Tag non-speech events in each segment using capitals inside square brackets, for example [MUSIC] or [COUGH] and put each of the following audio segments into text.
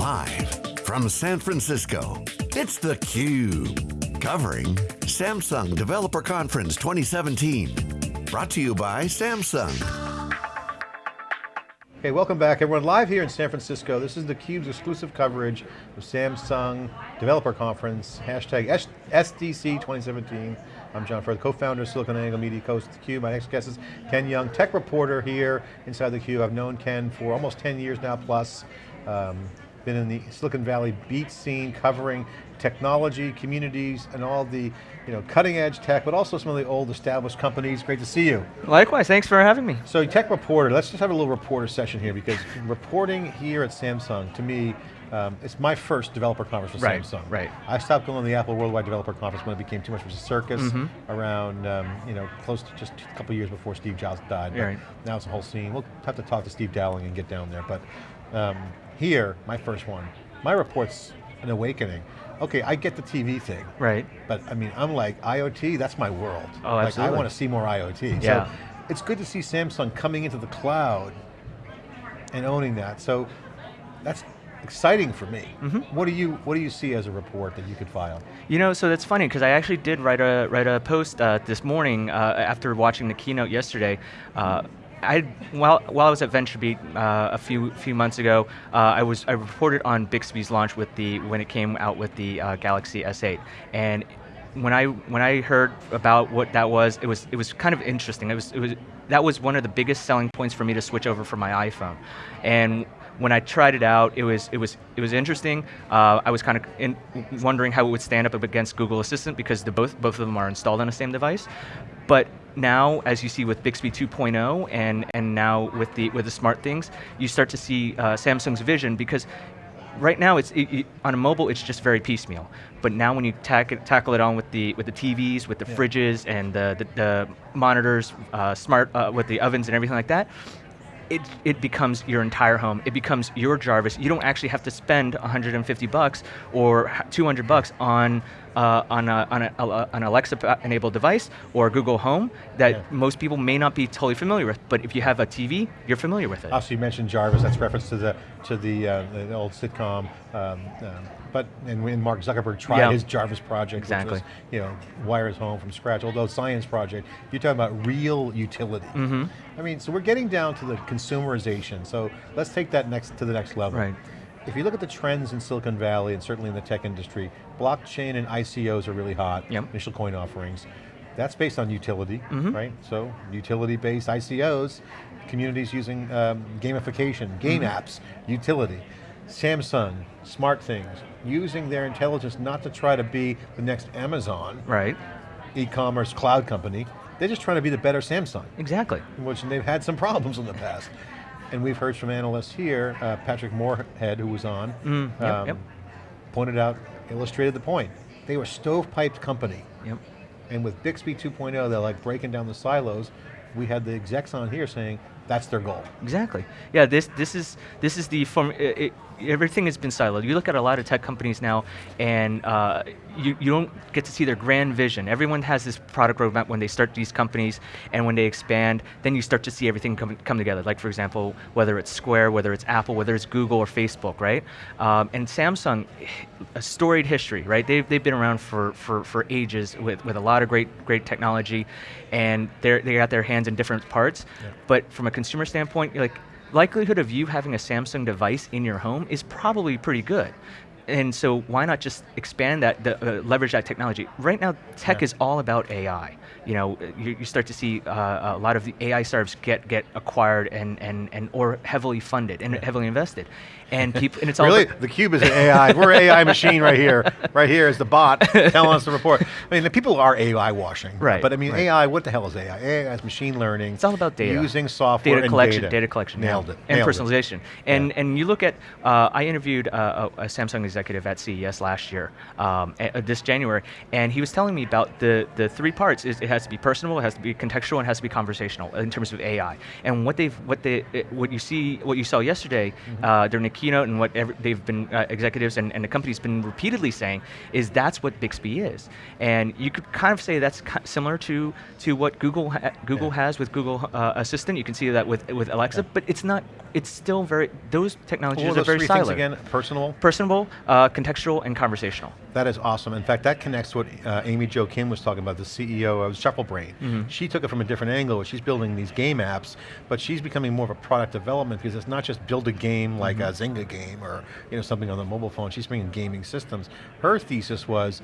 Live from San Francisco, it's theCUBE. Covering Samsung Developer Conference 2017. Brought to you by Samsung. Okay, welcome back everyone. Live here in San Francisco. This is theCUBE's exclusive coverage of Samsung Developer Conference, hashtag SDC 2017. I'm John Furrier, co-founder of SiliconANGLE Media Coast theCUBE. My next guest is Ken Yeung, tech reporter here inside theCUBE. I've known Ken for almost 10 years now plus. Um, been in the Silicon Valley beat scene covering technology, communities, and all the you know, cutting edge tech, but also some of the old established companies. Great to see you. Likewise, thanks for having me. So tech reporter, let's just have a little reporter session here because reporting here at Samsung, to me, um, it's my first developer conference with right, Samsung. Right. I stopped going to the Apple Worldwide Developer Conference when it became too much of a circus mm -hmm. around, um, you know, close to just a couple years before Steve Jobs died. Right. Now it's a whole scene. We'll have to talk to Steve Dowling and get down there. But um, here, my first one, my report's an awakening. Okay, I get the TV thing. Right. But I mean, I'm like, IoT, that's my world. Oh, like, absolutely. I want to see more IoT. Yeah. So it's good to see Samsung coming into the cloud and owning that. So that's exciting for me. Mm -hmm. What do you What do you see as a report that you could file? You know, so that's funny because I actually did write a write a post uh, this morning uh, after watching the keynote yesterday. Uh, I while while I was at VentureBeat uh, a few few months ago, uh, I was I reported on Bixby's launch with the when it came out with the uh, Galaxy S8, and when I when I heard about what that was, it was it was kind of interesting. It was it was that was one of the biggest selling points for me to switch over from my iPhone, and when I tried it out, it was it was it was interesting. Uh, I was kind of in, wondering how it would stand up against Google Assistant because the both both of them are installed on the same device. But now, as you see with Bixby 2.0 and and now with the with the smart things, you start to see uh, Samsung's vision because right now it's it, it, on a mobile it's just very piecemeal but now when you tack it, tackle it on with the with the TVs with the yeah. fridges and the the, the monitors uh, smart uh, with the ovens and everything like that it, it becomes your entire home. It becomes your Jarvis. You don't actually have to spend 150 bucks or 200 bucks on uh, on, a, on a, an Alexa-enabled device or Google Home that yeah. most people may not be totally familiar with. But if you have a TV, you're familiar with it. Also, you mentioned Jarvis. That's reference to the to the, uh, the old sitcom. Um, um, but and when Mark Zuckerberg tried yeah. his Jarvis project, exactly. which was, you know, wires home from scratch, although science project, you're talking about real utility. Mm -hmm. I mean, so we're getting down to the consumerization. So let's take that next to the next level. Right. If you look at the trends in Silicon Valley and certainly in the tech industry, blockchain and ICOs are really hot, yep. initial coin offerings. That's based on utility, mm -hmm. right? So utility-based ICOs, communities using um, gamification, game mm -hmm. apps, utility. Samsung, smart things, using their intelligence not to try to be the next Amazon, right? e-commerce cloud company, they're just trying to be the better Samsung. Exactly. Which they've had some problems in the past. And we've heard from analysts here, uh, Patrick Moorhead, who was on, mm, yep, um, yep. pointed out, illustrated the point. They were stovepiped company. Yep. And with Bixby 2.0, they're like breaking down the silos. We had the execs on here saying, that's their goal. Exactly. Yeah, this this is this is the form. It, it, everything has been siloed. You look at a lot of tech companies now, and uh, you you don't get to see their grand vision. Everyone has this product roadmap when they start these companies, and when they expand, then you start to see everything come come together. Like for example, whether it's Square, whether it's Apple, whether it's Google or Facebook, right? Um, and Samsung, a storied history, right? They've they've been around for for for ages with with a lot of great great technology, and they they got their hands in different parts. Yeah. But from a consumer standpoint, like likelihood of you having a Samsung device in your home is probably pretty good. And so why not just expand that, the, uh, leverage that technology? Right now, tech yeah. is all about AI. You know, you, you start to see uh, a lot of the AI startups get get acquired and and and or heavily funded and yeah. heavily invested, and people and it's really all the cube is an AI. We're an AI machine right here. Right here is the bot [LAUGHS] telling us the report. I mean, the people are AI washing, right? But I mean, right. AI. What the hell is AI? AI is machine learning. It's all about data. Using software data collection, data. data collection, nailed it, and nailed personalization. It. And and you look at, uh, I interviewed uh, a, Samsung executive executive at CES last year, um, a- this January, and he was telling me about the the three parts. Is it has to be personal, it has to be contextual, and it has to be conversational in terms of AI. And what they've what they what you see what you saw yesterday uh, during the keynote, and what every, they've been uh, executives and, and the company's been repeatedly saying is that's what Bixby is. And you could kind of say that's similar to to what Google ha- Google Yeah. has with Google uh, Assistant. You can see that with with Alexa, but it's not. It's still very. Those technologies were are those very things again? Personal. Personable, uh, contextual, and conversational. That is awesome. In fact, that connects to what uh, Amy Jo Kim was talking about, the CEO of Shufflebrain. Mm-hmm. She took it from a different angle. She's building these game apps, but she's becoming more of a product development because it's not just build a game like a Mm-hmm. Zynga game or you know something on the mobile phone. She's bringing gaming systems. Her thesis was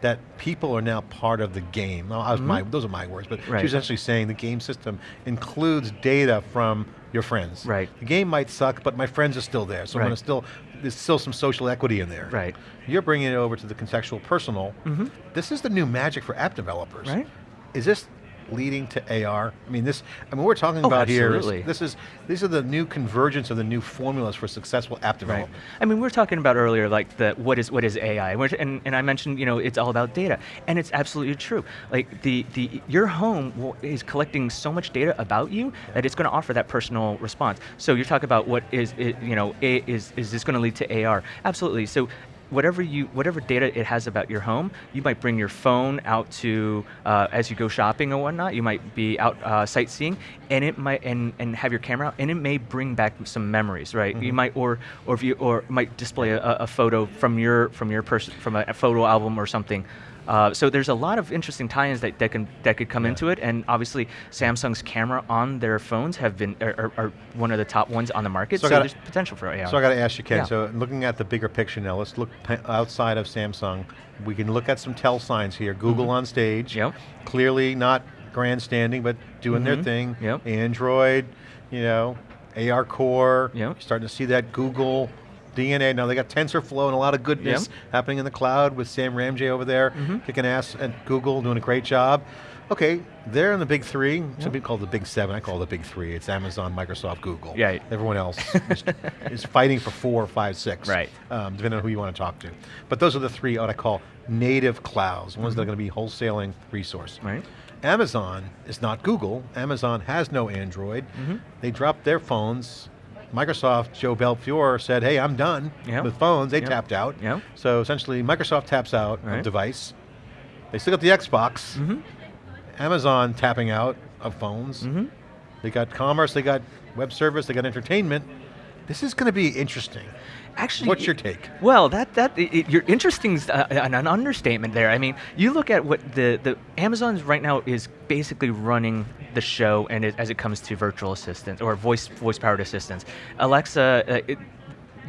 that people are now part of the game. Now, I was my, those are my words, but Mm-hmm. Right. she was actually saying the game system includes data from your friends. Right. The game might suck, but my friends are still there, so I'm going to still, there's still some social equity in there. Right. You're bringing it over to the contextual personal. Mm-hmm. This is the new magic for app developers. Right. Is this leading to AR? I mean, this. I mean, we're talking Oh, about here absolutely. is this is these are the new convergence of the new formulas for successful app Right. I mean, we were talking about earlier, like the what is what is AI, and, and I mentioned, you know, it's all about data, and it's absolutely true. Like the the your home is collecting so much data about you that it's going to offer that personal response. So you're talking about what is it, you know, a, is is this going to lead to AR? Absolutely. So. Whatever you, whatever data it has about your home, you might bring your phone out to uh, as you go shopping or whatnot. You might be out uh, sightseeing, and it might and, and have your camera out, and it may bring back some memories, right? You might or or you or might display a, a photo from your from your person from a, a photo album or something. Uh, so there's a lot of interesting tie-ins that, that can that could come into it, and obviously Samsung's camera on their phones have been are, are, are one of the top ones on the market. So So, gotta- there's potential for AR. So I got to ask you, Ken. Yeah. So looking at the bigger picture now, let's look outside of Samsung. We can look at some tell signs here. Google on stage. Yep. Clearly not grandstanding, but doing their Mhm. thing. Yep. Android, you know, AR Core. Yep. Starting to see that Google DNA. Now they got TensorFlow and a lot of goodness Yep. happening in the cloud with Sam Ramji over there Mhm. kicking ass at Google, doing a great job. Okay, they're in the big three. Some people call it the big seven. I call it the big three. It's Amazon, Microsoft, Google. Yeah. Everyone else [LAUGHS] is, is fighting for four, five, six. Right. Um, depending on who you want to talk to. But those are the three what I call native clouds, ones that are going to be wholesaling resource. Right. Amazon is not Google. Amazon has no Android. Mm-hmm. They dropped their phones. Microsoft, Joe Belfiore said, hey, I'm done with phones. They tapped out. So essentially, Microsoft taps out Right. of device. They still got the Xbox. Mhm. Amazon tapping out of phones. Mhm. They got commerce, they got web service, they got entertainment. This is going to be interesting. Actually, What's your take? Well, that that it- your interesting's uh, an, an understatement there. I mean, you look at what the the Amazon's right now is basically running the show, and it, as it comes to virtual assistants or voice voice powered assistants, Alexa. Uh, it,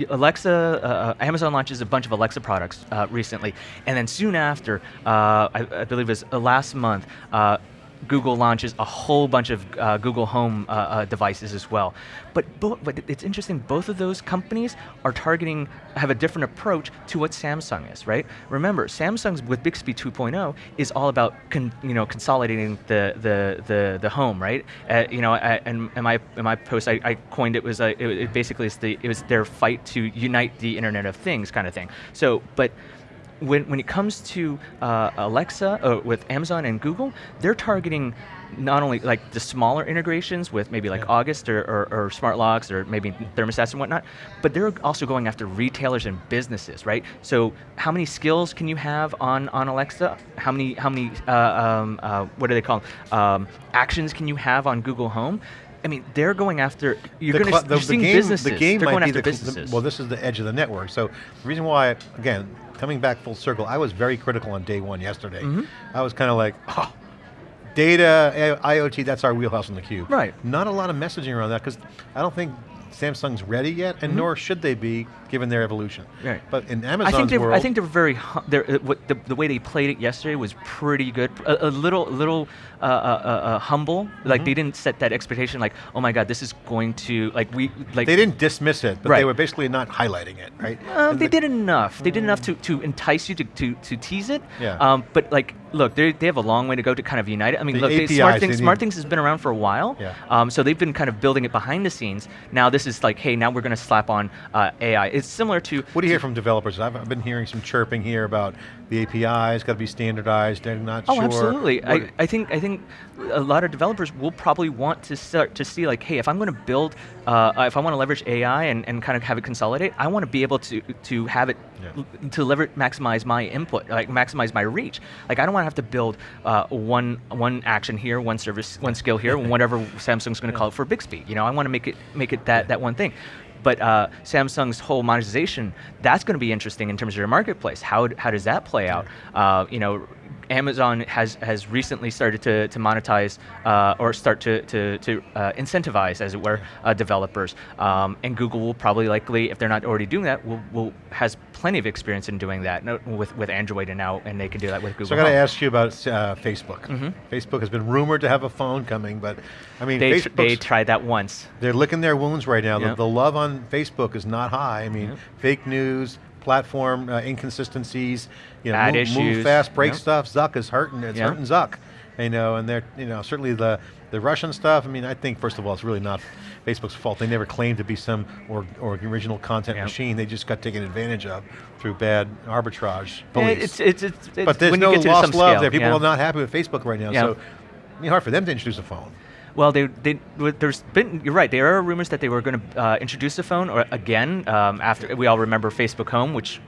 Alexa, uh, Amazon launches a bunch of Alexa products uh, recently, and then soon after, uh, I, I believe it was uh, last month, uh, Google launches a whole bunch of uh, Google Home uh, uh, devices as well. But, but it's interesting, both of those companies are targeting, have a different approach to what Samsung is, right? Remember, Samsung's with Bixby 2.0 is all about con, you know, consolidating the, the, the, the home, right? Uh, you know, and in my, in my post, I, I coined it was, a, it, it basically is the, it was their fight to unite the Internet of Things kind of thing. So, but when, when it comes to uh, Alexa uh, with Amazon and Google, they're targeting not only like the smaller integrations with maybe like Yeah. August or, or, or smart locks or maybe thermostats and whatnot, but they're also going after retailers and businesses, right? So how many skills can you have on, on Alexa? How many how many uh, um, uh, what do they call um, actions can you have on Google Home? I mean, they're going after you're The going to, the, the seeing game, businesses. the game they're might going be after the, cl- the- businesses. well, this is the edge of the network. So the reason why, again, coming back full circle, I was very critical on day one yesterday. Mm-hmm. I was kind of like, oh, data, I- IoT, that's our wheelhouse on the cube. Right. Not a lot of messaging around that because I don't think Samsung's ready yet, and Mhm. nor should they be given their evolution. Right. But in I Amazon's think they're, world, I think they're very. They're, uh, what the, the way they played it yesterday was pretty good. A, a little, little uh, uh, uh, uh, humble. Like Mm-hmm. they didn't set that expectation. Like, oh my God, this is going to like we like. they didn't dismiss it, but they were basically not highlighting it, right? Uh, they the- did enough. They did enough to, to entice you to, to, to tease it. Yeah. Um, but like look, they they have a long way to go to kind of unite it. I mean, The look, they, Smart Things, Smart Things has been around for a while. Yeah. Um, so they've been kind of building it behind the scenes. Now this is like, hey, now we're going to slap on uh, AI. It's similar to What do you hear from developers? I've, I've been hearing some chirping here about the API's got to be standardized. They're not Oh, sure. absolutely. I, I think I think a lot of developers will probably want to start to see like, hey, if I'm going to build, uh, if I want to leverage AI and, and kind of have it consolidate, I want to be able to to have it Yeah. to leverage maximize my input, like maximize my reach. Like I don't want to have to build uh, one one action here, one service, one skill here, [LAUGHS] whatever Samsung's going to call it for Bixby. You know, I want to make it make it that that one thing. But uh, Samsung's whole monetization, that's going to be interesting in terms of your marketplace. How, how does that play out? Uh, you know, Amazon has, has recently started to, to monetize uh, or start to, to, to uh, incentivize, as it were, uh, developers. Um, and Google will probably likely, if they're not already doing that, will, will has plenty of experience in doing that with, with Android and now, and they can do that with Google. So I got to ask you about uh, Facebook. Facebook has been rumored to have a phone coming, but I mean, they, tr- they tried that once. they're licking their wounds right now. The, the love on Facebook is not high. I mean, Yeah. fake news, platform uh, inconsistencies, you know, move, move fast, break Yeah. stuff. Zuck is hurting. It's Yeah. hurting Zuck. You know, and they're you know certainly the the Russian stuff. I mean, I think first of all, it's really not Facebook's fault. They never claimed to be some or, or original content Yeah. machine. They just got taken advantage of through bad arbitrage. Police. It's, it's, it's, it's, but there's when no you get to lost some love scale, there. People yeah. are not happy with Facebook right now. Yeah. So I mean, hard for them to introduce a phone. Well, they, they, there's been, you're right, there are rumors that they were going to uh, introduce the phone or again um, after, we all remember Facebook Home, which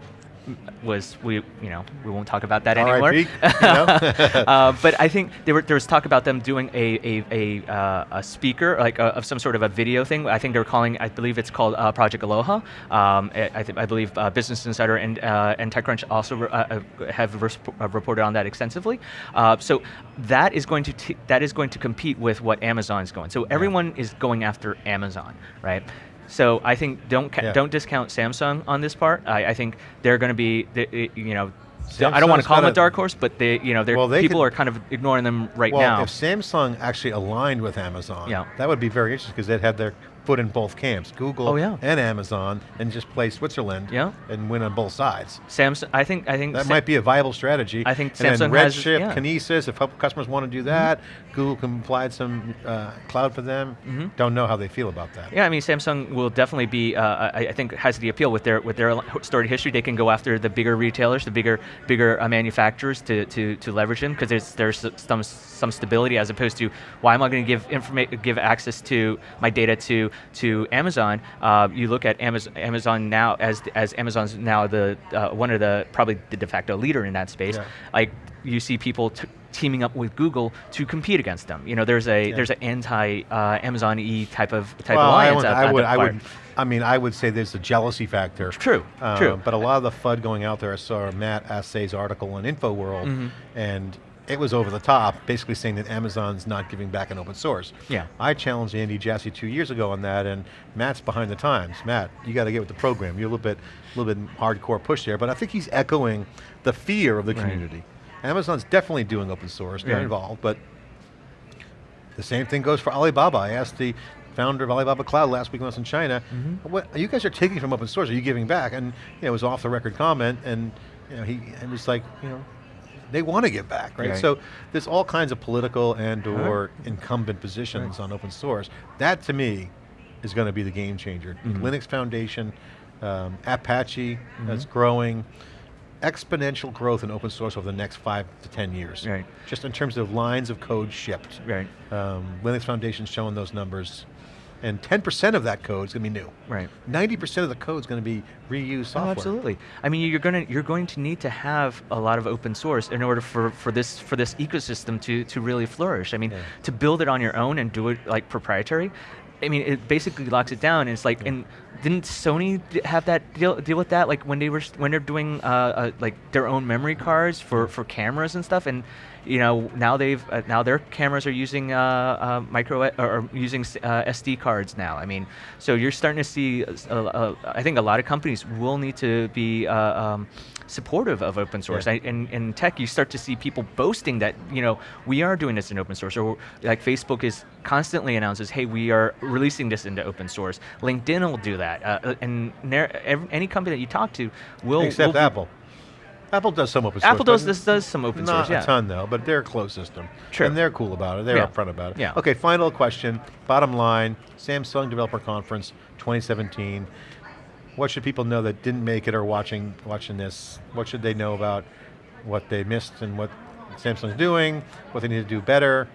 was, we, you know, we won't talk about that anymore. You [LAUGHS] know? uh, but I think there, were, there was talk about them doing a, a, a, uh, a speaker, like a, of some sort of a video thing. I think they're calling, I believe it's called uh, Project Aloha. Um, I, I, I believe uh, Business Insider and, uh, and TechCrunch also uh, uh, have uh, reported on that extensively. Uh, so that is going to t- that is going to compete with what Amazon is going. So everyone is going after Amazon, right? So I think don't ca- Yeah. don't discount Samsung on this part. I, I think they're going to be, they- you know, I don't want to call them a dark horse, but they, you know, Well, they people could- are kind of ignoring them right well, now. if Samsung actually aligned with Amazon, Yeah. that would be very interesting because they'd have their foot in both camps, Google Oh, yeah. and Amazon, and just play Switzerland Yeah. and win on both sides. Samsung, I think, I think That might be a viable strategy. I think and Samsung then has- Redshift, yeah. Kinesis, if customers want to do that, Google can provide some uh, cloud for them. Mm-hmm. Don't know how they feel about that. Yeah, I mean, Samsung will definitely be. Uh, I, I think has the appeal with their with their storied history. They can go after the bigger retailers, the bigger bigger uh, manufacturers to, to, to leverage them because there's there's some some stability as opposed to why am I going to give give access to my data to to Amazon? Uh, you look at Amazon Amazon now as as Amazon's now the uh, one of the probably the de facto leader in that space. Yeah. Like you see people. T- teaming up with Google to compete against them. You know, there's a Yeah. there's an anti uh, Amazon E type of type well, I alliance. would, out- I would, there I would, I mean, I would say there's a jealousy factor. True, Uh, true. But a lot of the FUD going out there, I saw Matt Asay's article on InfoWorld, Mm-hmm. and it was over the top, basically saying that Amazon's not giving back in open source. Yeah. I challenged Andy Jassy two years ago on that, and Matt's behind the times. Matt, you got to get with the program. You're a little bit, a little bit hardcore push there, but I think he's echoing the fear of the Right. community. Amazon's definitely doing open source, they're Right. involved, but the same thing goes for Alibaba. I asked the founder of Alibaba Cloud last week when I was in China, Mm-hmm. what you guys are taking from open source, are you giving back? And you know, it was off the record comment, and you know, he it was like, you know, they want to give back, right? Right. So there's all kinds of political and or incumbent positions on open source. That to me is going to be the game changer. Mm-hmm. Linux Foundation, um, Apache that's growing, exponential growth in open source over the next five to 10 years. Right. Just in terms of lines of code shipped. Right. Um, Linux Foundation's showing those numbers. And 10% of that code is going to be new. Right. 90% of the code is going to be reused software. Oh, absolutely. I mean, you're going to you're going to need to have a lot of open source in order for, for this for this ecosystem to to really flourish. I mean, Yeah. to build it on your own and do it like proprietary. I mean, it basically locks it down. And it's like, and didn't Sony have that deal deal with that? Like when they were when they're doing uh, uh, like their own memory cards for for cameras and stuff, and you know now they've uh, now their cameras are using uh, uh, micro or, or using uh, SD cards now. I mean, so you're starting to see. uh, uh, uh, I think a lot of companies will need to be. Uh, um, supportive of open source Yeah. I, in, in tech you start to see people boasting that you know we are doing this in open source or like facebook is constantly announces hey we are releasing this into open source linkedin will do that uh, uh, and ner- ev- any company that you talk to will Except will Apple. Apple does some open source. Apple does this does some open source, yeah. a ton though, but they're a closed system. True. And they're cool about it. They're Yeah. upfront about it. Yeah. Okay, final question. Bottom line, Samsung Developer Conference 2017. What should people know that didn't make it or watching watching this? What should they know about what they missed and what Samsung's doing, what they need to do better?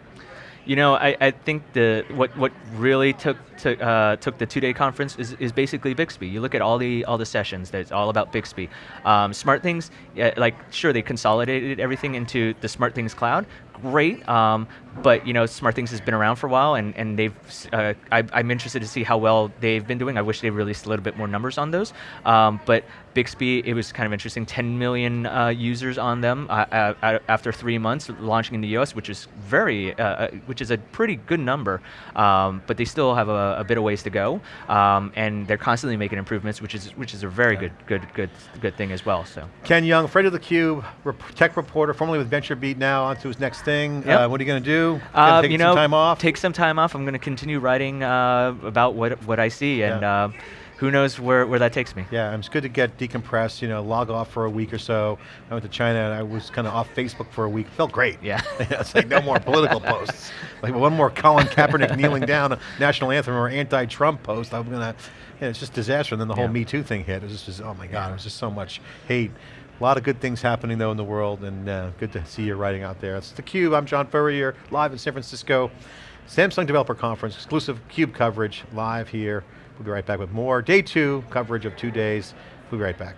You know, I, I think the what what really took took uh, took the two day conference is, is basically Bixby. You look at all the all the sessions. That's all about Bixby. Um, smart things, yeah, like sure they consolidated everything into the Smart Things cloud. Great, um, but you know, Smart Things has been around for a while, and and they've. Uh, I, I'm interested to see how well they've been doing. I wish they released a little bit more numbers on those. Um, but Bixby, it was kind of interesting. 10 million uh, users on them uh, uh, after three months launching in the US, which is very, uh, uh, which is a pretty good number. Um, but they still have a, a bit of ways to go, um, and they're constantly making improvements, which is which is a very good, good, good, good thing as well. So. Ken Yeung, Fred of the Cube, rep tech reporter, formerly with VentureBeat, now onto his next thing. Yep. Uh, what are you going to do? Uh, take you some time off? take some time off. I'm going to continue writing uh, about what what I see, and Yeah. uh, who knows where, where that takes me. Yeah, it's good to get decompressed, you know, log off for a week or so. I went to China and I was kind of off Facebook for a week. Felt great. Yeah. [LAUGHS] it's like no more political posts. [LAUGHS] Like one more Colin Kaepernick kneeling down, a national anthem or anti-Trump post, I'm gonna, yeah, it's just disaster. And then the whole Yeah. Me Too thing hit. It was just, oh my God, it was just so much hate. A lot of good things happening though in the world and uh, good to see you writing out there. It's theCUBE, I'm John Furrier, live in San Francisco. Samsung Developer Conference, exclusive CUBE coverage live here. We'll be right back with more. Day two coverage of two days. We'll be right back.